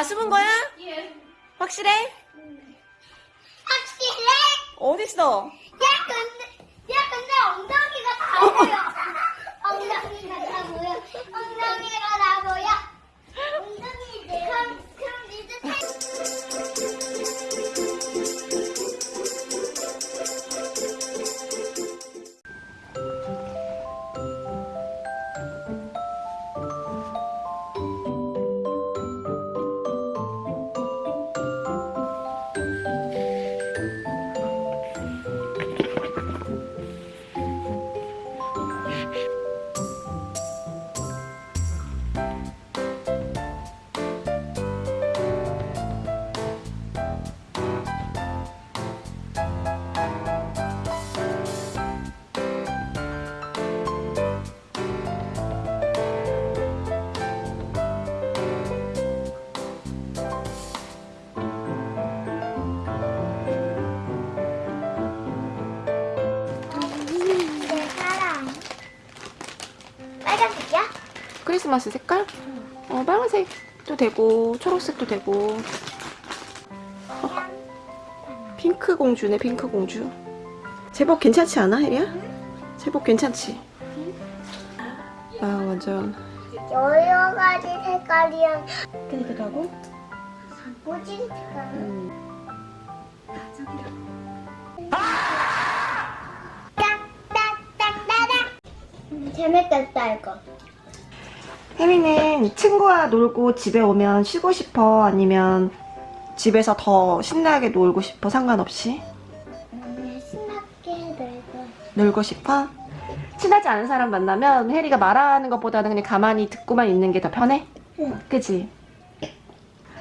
다 숨은 거야? 예. 확실해? 확실해? 어딨어? 야 근데 야 근데 엉덩이가 다 보여. 엉덩이가 다 보여. 엉덩이가 다 보여. 빨간색이야? 크리스마스 색깔? 어, 빨간색도 되고, 초록색도 되고. 어, 핑크 공주네, 핑크 공주. 제법 괜찮지 않아, 혜리야? 제법 괜찮지? 아, 완전. 여러 가지 색깔이랑 깨끗 하고? 뭐지 색깔? 딱딱딱따닥. 재밌겠다 이거. 혜리는 친구와 놀고 집에 오면 쉬고 싶어? 아니면 집에서 더 신나게 놀고 싶어? 상관없이? 음, 신나게 놀고. 놀고 싶어? 친하지 않은 사람 만나면 혜리가 말하는 것보다는 그냥 가만히 듣고만 있는 게 더 편해? 응. 그치?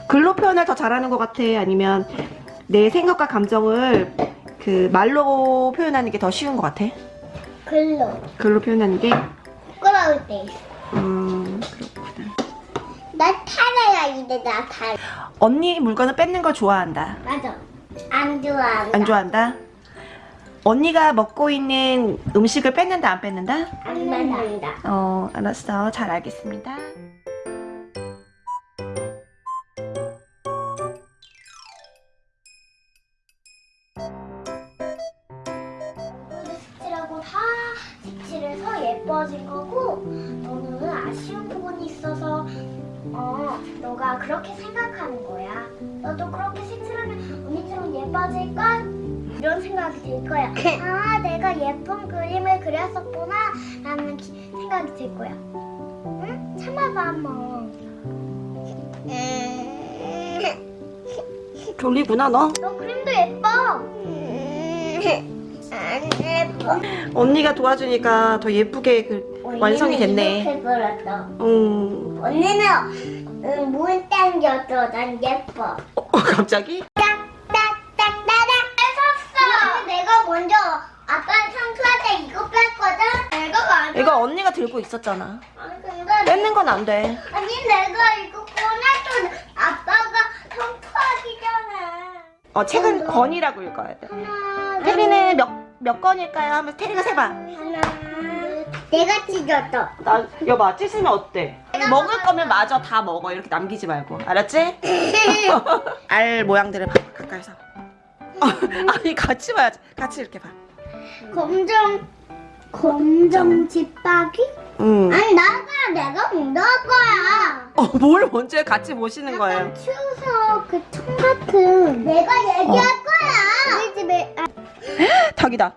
글로 표현을 더 잘하는 것 같아? 아니면 내 생각과 감정을 그 말로 표현하는 게 더 쉬운 것 같아? 글로. 글로 표현하는 게? 부끄러울 때. 음, 그렇구나. 나 탈해야 이제 나 탈. 언니 물건을 뺏는 걸 좋아한다. 맞아. 안 좋아한다. 안 좋아한다? 언니가 먹고 있는 음식을 뺏는다, 안 뺏는다? 안 맞는다. 어, 알았어. 잘 알겠습니다. 예뻐진 거고 너는 아쉬운 부분이 있어서 어 너가 그렇게 생각하는 거야. 너도 그렇게 색칠하면 언니처럼 예뻐질걸? 이런 생각이 들 거야. 아 내가 예쁜 그림을 그렸었구나 라는 기- 생각이 들 거야. 응? 참아봐 한번. 졸리구나, 너? 너 그림도 예뻐. 안 예뻐. 언니가 도와주니까 더 예쁘게 그 완성이 됐네. 음, 언니는 응, 문 당겨줘. 난 예뻐. 어, 갑자기? 딱딱딱따닥 샀어. 내가 먼저 아빠 청소할 때 이거 뺐거든. 내가. 이거 언니가 들고 있었잖아. 아니 근데 뺏는 건 안 돼. 아니 내가 이거 꺼냈던 아빠가 청소하기 전에. 어, 책은 권이라고 읽어야 돼. 하나. 테리는 몇, 몇 건일까요? 하면서 테리가 세봐. 하나. 내가 찢었어. 나, 여봐, 찢으면 어때? 먹을 거면 마저 다 먹어. 이렇게 남기지 말고. 알았지? 알 모양들을 봐, 가까이서. 아니, 같이 봐야지. 같이 이렇게 봐. 검정 검정 집박이? 음. 아니 나가 내가 먼저 할 거야. 어, 뭘 먼저 해? 같이 보시는 거예요. 추석 그청 같은. 내가 얘기할 닭이다.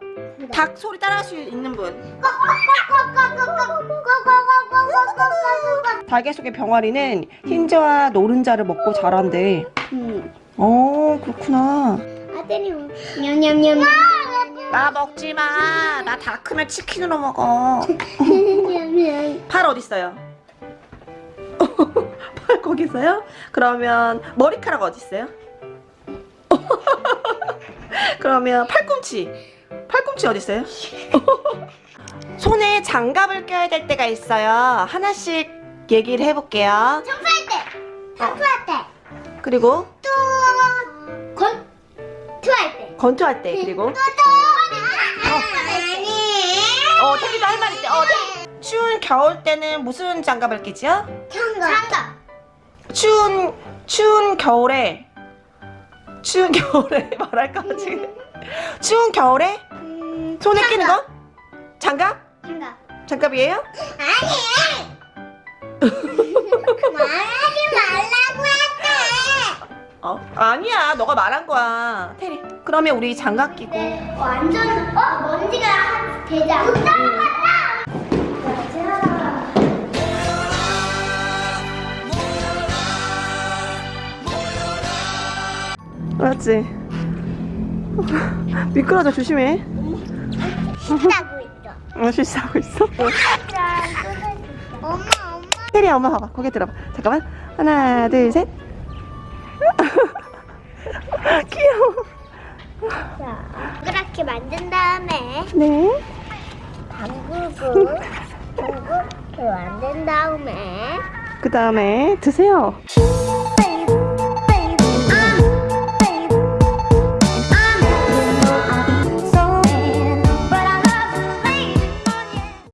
닭 소리 따라할 수 있는 분. 닭의 속의 병아리는 흰자와 노른자를 먹고 자란대. 음. 어, 그렇구나. 아들이 냠냠냠. 나 먹지 마. 나 다 크면 치킨으로 먹어. 팔 어디 있어요? 팔 거기 있어요? 그러면 머리카락 어디 있어요? 그러면 팔꿈치. 팔꿈치 어디 있어요? 손에 장갑을 껴야 될 때가 있어요. 하나씩 얘기를 해볼게요. 청소할 때. 청소할 때. 그리고 또 건. 투할 때. 건투할 때 그리고 또 또. 아니. 어 테리도 할 말 있대. 어. 추운 겨울 때는 무슨 장갑을 끼지요? 장갑. 장갑. 추운 추운 겨울에 추운 겨울에 말할까 지금 추운 겨울에 음, 손에 끼는 거 장갑 생각. 장갑이에요? 아니! 말하지 말라고 했대! 어 아니야 너가 말한 거야 테리 그러면 우리 장갑 끼고 네, 완전, 어? 먼지가. 따라갔다! 알았지 미끄러져 조심해 씻다고 있어. 어? 실수하고 있어 엄마, 엄마. 테리야 엄마 봐봐. 고개 들어봐. 잠깐만. 하나 둘 셋. 귀여워. 자, 동그랗게 만든 다음에 네. 담그고 동그랗게 만든 다음에 그 다음에 드세요